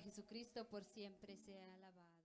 Jesucristo por siempre sea alabado.